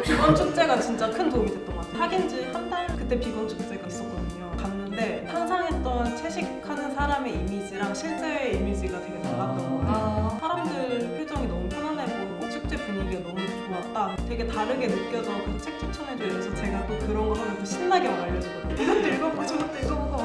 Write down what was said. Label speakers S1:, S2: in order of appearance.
S1: 비건 축제가 진짜 큰 도움이 됐던 것 같아요. 사귄 지 한 달? 그때 비건 축제가 있었거든요. 갔는데 상상했던 채식하는 사람의 이미지랑 실제의 이미지가 되게 달랐던 것 같아요.
S2: 아,
S1: 사람들 표정이 너무 편안해 보이고 축제 분위기가 너무 좋았다. 되게 다르게 느껴져. 그래서 책 추천해줘. 이래서 제가 또 그런 거 하면 또 신나게 막 알려주거든요. 이것도 읽어보고 저것도 읽어보고